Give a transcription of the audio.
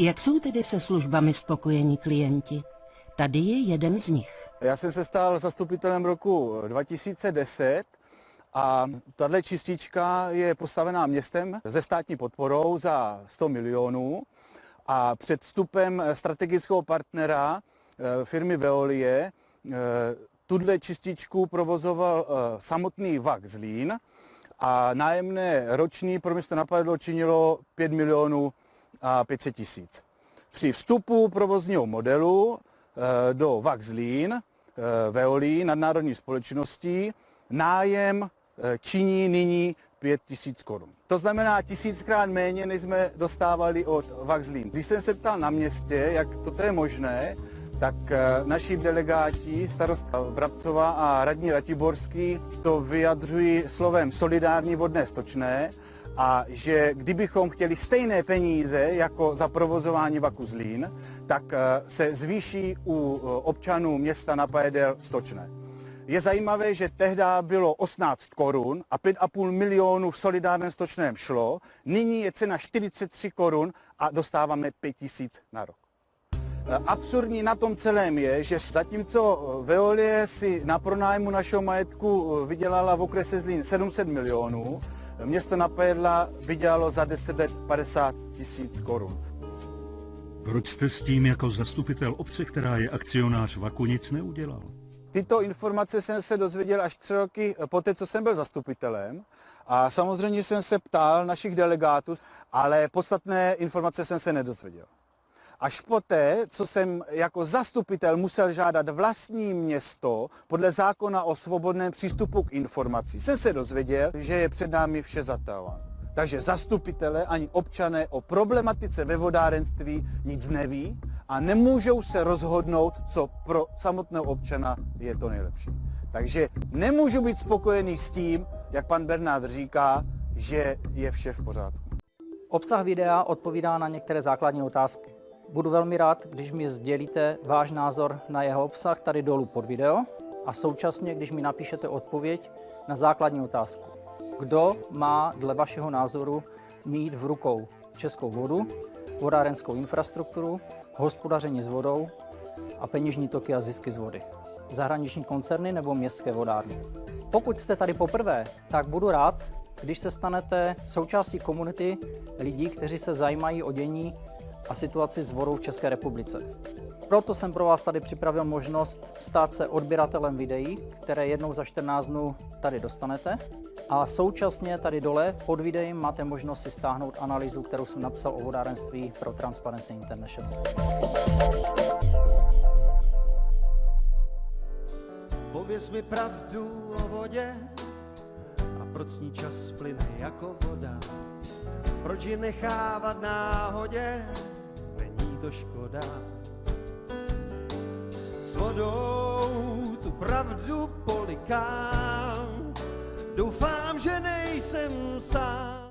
Jak jsou tedy se službami spokojení klienti? Tady je jeden z nich. Já jsem se stal zastupitelem roku 2010 a tahle čistička je postavená městem ze státní podporou za 100 milionů a před vstupem strategického partnera eh, firmy Veolie eh, tuhle čističku provozoval eh, samotný VAK Zlín a nájemné roční pro město napadlo činilo 5 milionů a 500 tisíc. Při vstupu provozního modelu do VAK Zlín Veolí nadnárodní společností nájem Eh, činí nyní 5 tisíc korun. To znamená tisíckrát méně, než jsme dostávali od Vaxlín. Když jsem se ptal na městě, jak toto je možné, tak eh, naši delegáti, starosta Brabcova a radní Ratiborský, to vyjadřují slovem solidární vodné stočné a že kdybychom chtěli stejné peníze jako za provozování vaku Zlín, tak eh, se zvýší u občanů města Napajedel stočné. Je zajímavé, že tehdy bylo 18 korun a 5,5 milionů v solidárném stočném šlo. Nyní je cena 43 korun a dostáváme 5 tisíc na rok. E, absurdní na tom celém je, že zatímco Veolie si na pronájmu našeho majetku vydělala v okrese Zlín 700 milionů, město Napajedla vydělalo za 10 let 50 tisíc korun. Proč jste s tím jako zastupitel obce, která je akcionář Vaku, nic neudělal? Tyto informace jsem se dozvěděl až tři roky poté, co jsem byl zastupitelem. A samozřejmě jsem se ptal našich delegátů, ale podstatné informace jsem se nedozvěděl. Až poté, co jsem jako zastupitel musel žádat vlastní město podle zákona o svobodném přístupu k informací, jsem se dozvěděl, že je před námi vše zatahováno. Takže zastupitele ani občané o problematice ve vodárenství nic neví a nemůžou se rozhodnout, co pro samotného občana je to nejlepší. Takže nemůžu být spokojený s tím, jak pan Bernard říká, že je vše v pořádku. Obsah videa odpovídá na některé základní otázky. Budu velmi rád, když mi sdělíte váš názor na jeho obsah tady dolů pod video a současně, když mi napíšete odpověď na základní otázku. Kdo má dle vašeho názoru mít v rukou českou vodu, vodárenskou infrastrukturu, hospodaření s vodou a peněžní toky a zisky z vody? Zahraniční koncerny nebo městské vodárny? Pokud jste tady poprvé, tak budu rád, když se stanete součástí komunity lidí, kteří se zajímají o dění a situaci s vodou v České republice. Proto jsem pro vás tady připravil možnost stát se odběratelem videí, které jednou za 14 dnů tady dostanete. A současně tady dole pod videem máte možnost si stáhnout analýzu, kterou jsem napsal o vodárenství pro Transparency International. Pověz mi pravdu o vodě a proč ní čas plyne jako voda. Proč ji nechávat náhodě, to škoda. S vodou tu pravdu polikám, Doufám, že nejsem sám.